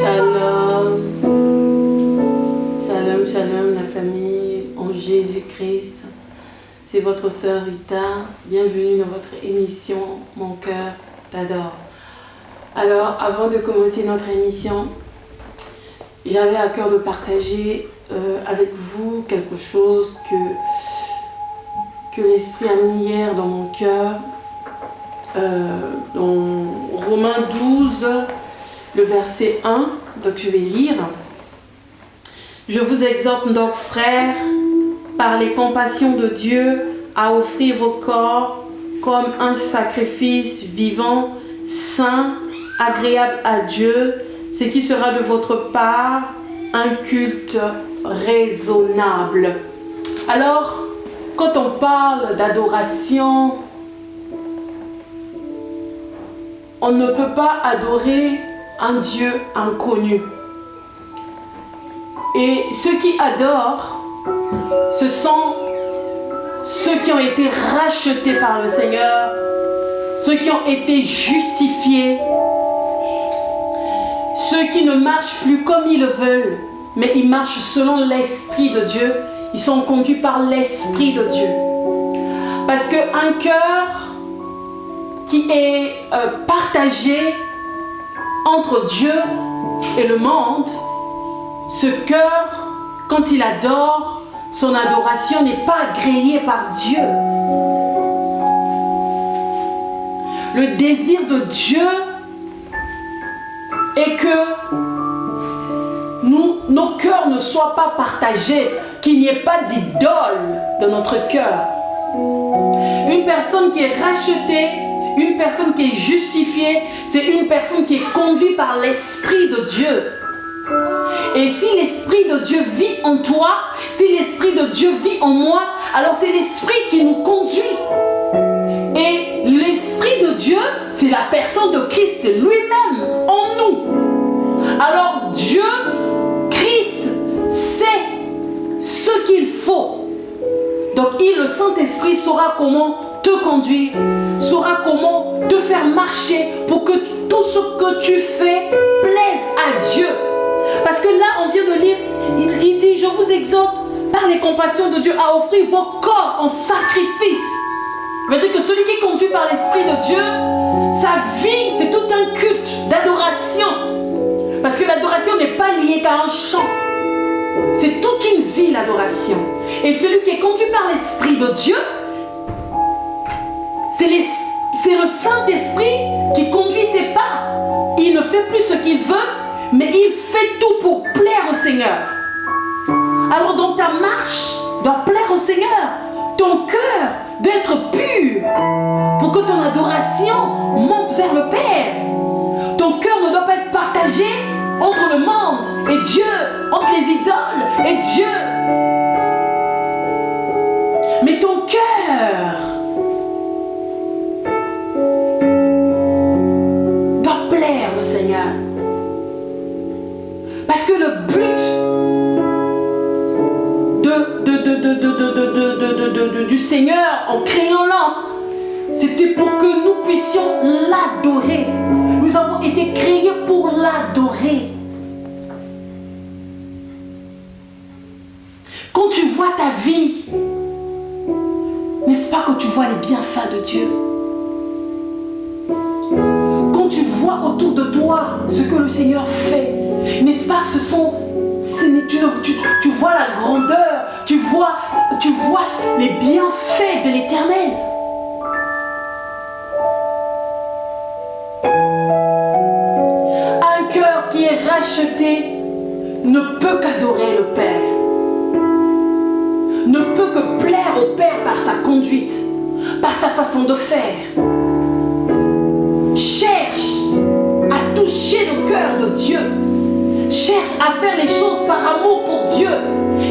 Shalom. Shalom, shalom la famille en Jésus-Christ. C'est votre sœur Rita. Bienvenue dans votre émission Mon cœur t'adore. Alors, avant de commencer notre émission, j'avais à cœur de partager euh, avec vous quelque chose que, que l'Esprit a mis hier dans mon cœur. Euh, dans Romains 12, le verset 1, donc je vais lire. Je vous exhorte donc, frères, par les compassions de Dieu, à offrir vos corps comme un sacrifice vivant, saint, agréable à Dieu, ce qui sera de votre part un culte raisonnable. Alors, quand on parle d'adoration, on ne peut pas adorer un Dieu inconnu. Et ceux qui adorent, ce sont ceux qui ont été rachetés par le Seigneur, ceux qui ont été justifiés, ceux qui ne marchent plus comme ils le veulent, mais ils marchent selon l'Esprit de Dieu. Ils sont conduits par l'Esprit de Dieu. Parce qu'un cœur qui est euh, partagé entre Dieu et le monde, ce cœur, quand il adore, son adoration n'est pas agréée par Dieu. Le désir de Dieu est que nous, nos cœurs ne soient pas partagés, qu'il n'y ait pas d'idole dans notre cœur. Une personne qui est rachetée, une personne qui est justifiée, c'est une personne qui est conduite par l'Esprit de Dieu. Et si l'Esprit de Dieu vit en toi, si l'Esprit de Dieu vit en moi, alors c'est l'Esprit qui nous conduit. Et l'Esprit de Dieu, c'est la personne de Christ lui-même en nous. Alors Dieu, Christ, sait ce qu'il faut. Donc il, le Saint-Esprit, saura comment conduire, saura comment te faire marcher pour que tout ce que tu fais plaise à Dieu. Parce que là, on vient de lire, il, dit, je vous exhorte par les compassions de Dieu à offrir vos corps en sacrifice. Veut que celui qui est conduit par l'Esprit de Dieu, sa vie, c'est tout un culte d'adoration. Parce que l'adoration n'est pas liée qu'à un chant. C'est toute une vie, l'adoration. Et celui qui est conduit par l'Esprit de Dieu, c'est le Saint-Esprit qui conduit ses pas. Il ne fait plus ce qu'il veut, mais il fait tout pour plaire au Seigneur. Alors donc ta marche doit plaire au Seigneur. Ton cœur doit être pur pour que ton adoration monte vers le Père. Ton cœur ne doit pas être partagé entre le monde et Dieu, entre les idoles et Dieu. Du Seigneur en créant l'homme, c'était pour que nous puissions l'adorer. Nous avons été créés pour l'adorer. Quand tu vois ta vie, n'est-ce pas que tu vois les bienfaits de Dieu? Quand tu vois autour de toi ce que le Seigneur fait, n'est-ce pas que ce sont... Tu, tu, tu vois la grandeur, tu vois, tu vois les bienfaits de l'éternel. Un cœur qui est racheté ne peut qu'adorer le Père. Ne peut que plaire au Père par sa conduite, par sa façon de faire. Cherche à toucher le cœur de Dieu. Cherche à faire les choses par amour pour Dieu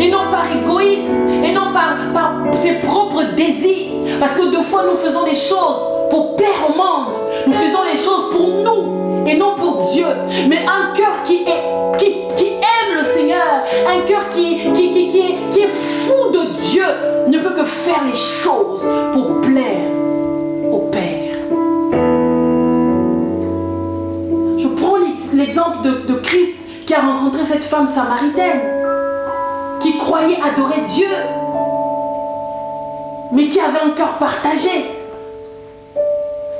et non par égoïsme et non par, ses propres désirs. Parce que deux fois nous faisons des choses pour plaire au monde. Nous faisons les choses pour nous et non pour Dieu. Mais un cœur qui, qui, qui aime le Seigneur, un cœur qui, est, fou de Dieu, ne peut que faire les choses pour plaire au Père. l'exemple de, Christ qui a rencontré cette femme samaritaine, qui croyait adorer Dieu, mais qui avait un cœur partagé,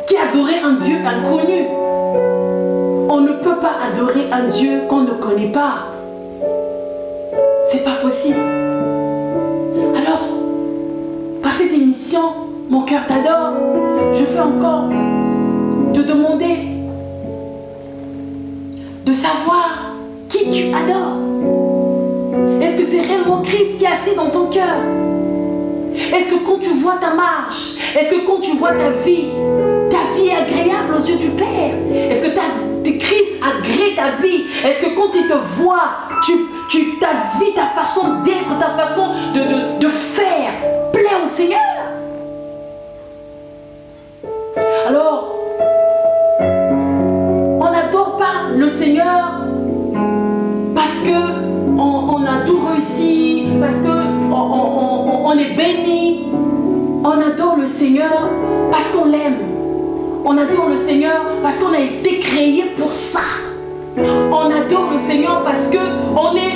qui adorait un Dieu inconnu. On ne peut pas adorer un Dieu qu'on ne connaît pas. C'est pas possible. Alors, par cette émission, mon cœur t'adore. Je veux encore te demander de savoir qui tu adores. Christ qui est assis dans ton cœur. Est-ce que quand tu vois ta marche, est-ce que quand tu vois ta vie, ta vie est agréable aux yeux du Père? Est-ce que ta, Christ agrée ta vie? Est-ce que quand il te voit, tu, tu, ta vie, ta façon d'être, ta façon de, de, de faire plaît au Seigneur? On, est béni. On adore le Seigneur parce qu'on l'aime. On adore le Seigneur parce qu'on a été créé pour ça. On adore le Seigneur parce que on est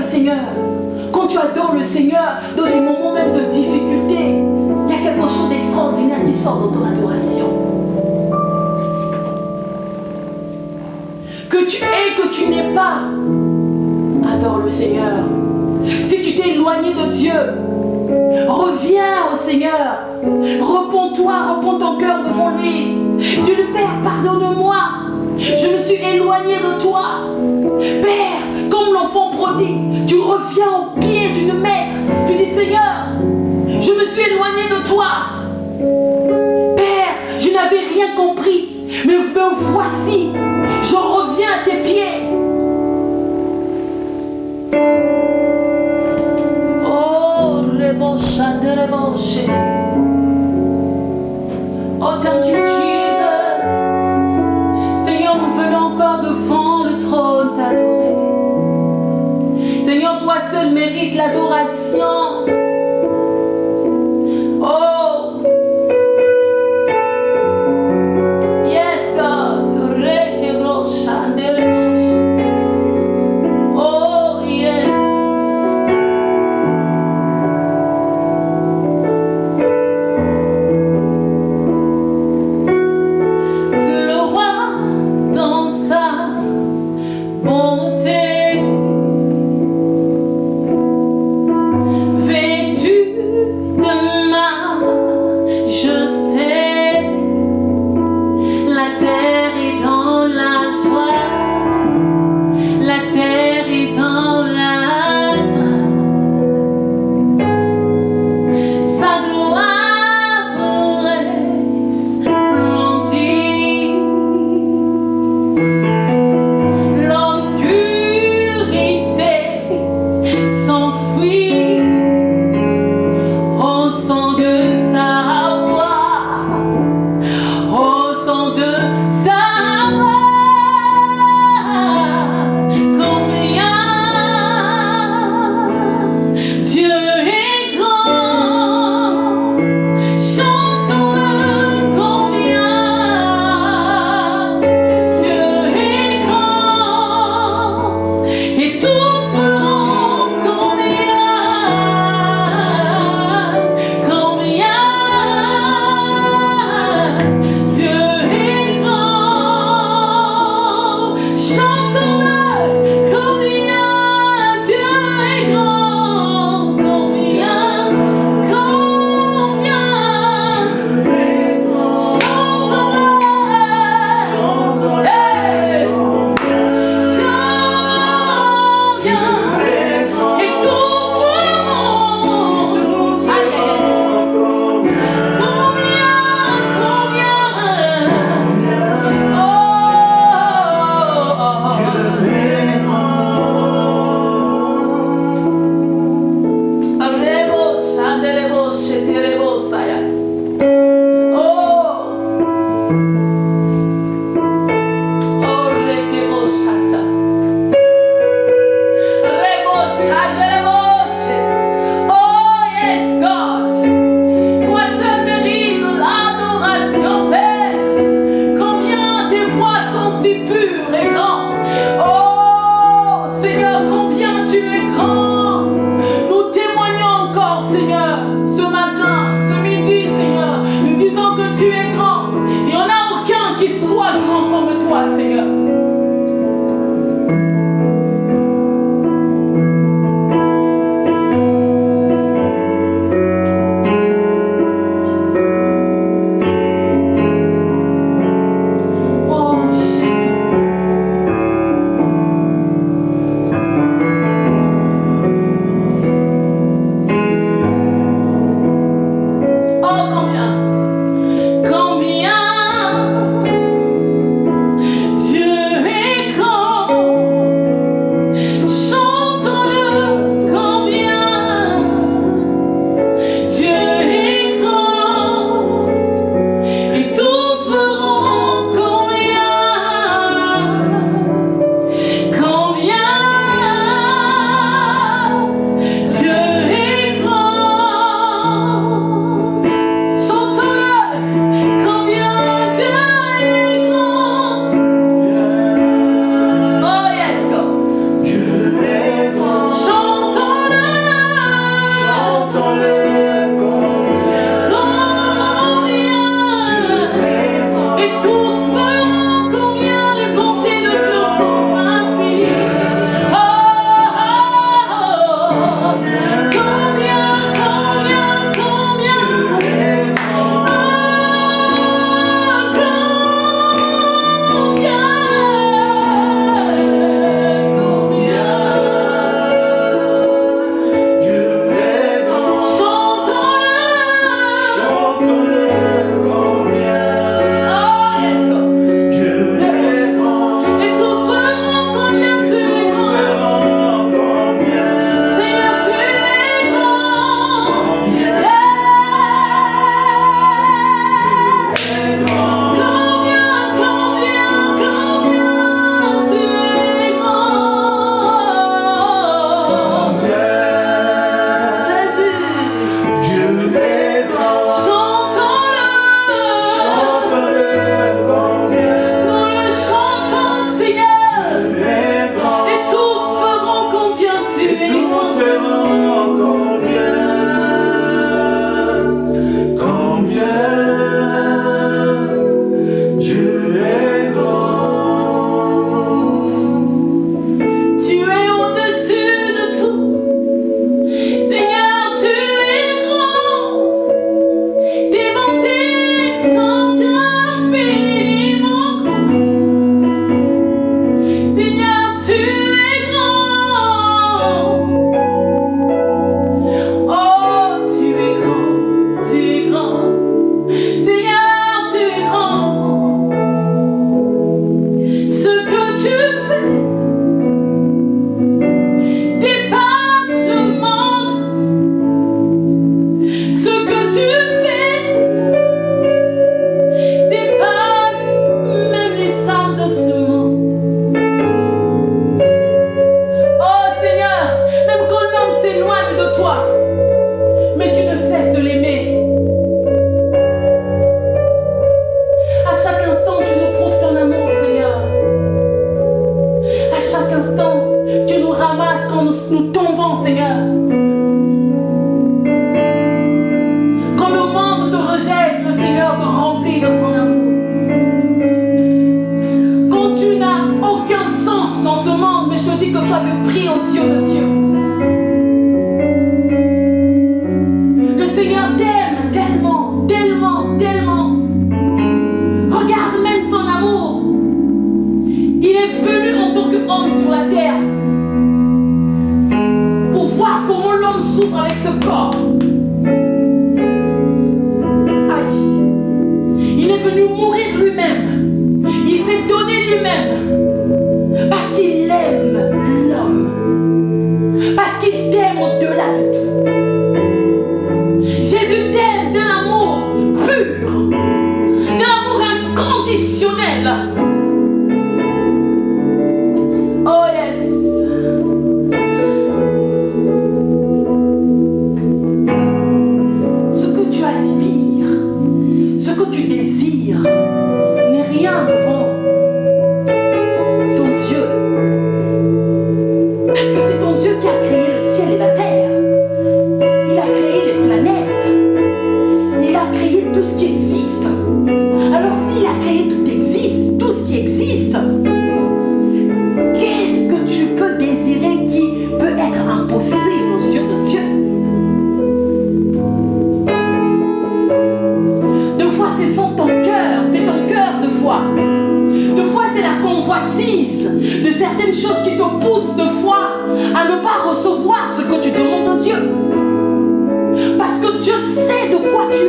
le Seigneur. Quand tu adores le Seigneur, dans les moments même de difficulté, il y a quelque chose d'extraordinaire qui sort dans ton adoration. tu es, que tu n'es pas. Adore le Seigneur. Si tu t'es éloigné de Dieu, reviens au Seigneur. Repends-toi, repends ton cœur devant lui. Dis le Père, pardonne-moi. Je me suis éloigné de toi. Père, comme l'enfant prodigue, tu reviens au pied d'une maître. Tu dis Seigneur, je me suis éloigné de toi. Père, je n'avais rien compris. Mais voici, je reviens à tes pieds. Oh, rebosha de reboshe. Oh, thank chaque instant. Tu nous ramasses quand nous, nous tombons, Seigneur.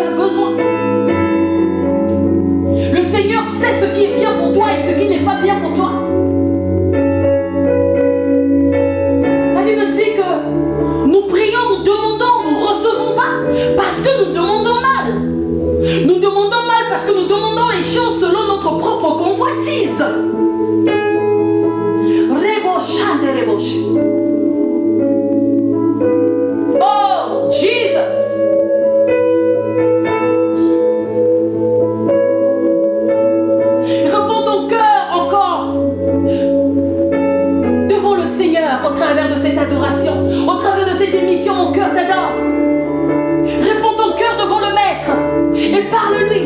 besoin. Le Seigneur sait ce qui est bien pour toi et ce qui n'est pas travers de cette adoration, au travers de cette émission, mon cœur t'adore. Réponds ton cœur devant le Maître et parle-lui.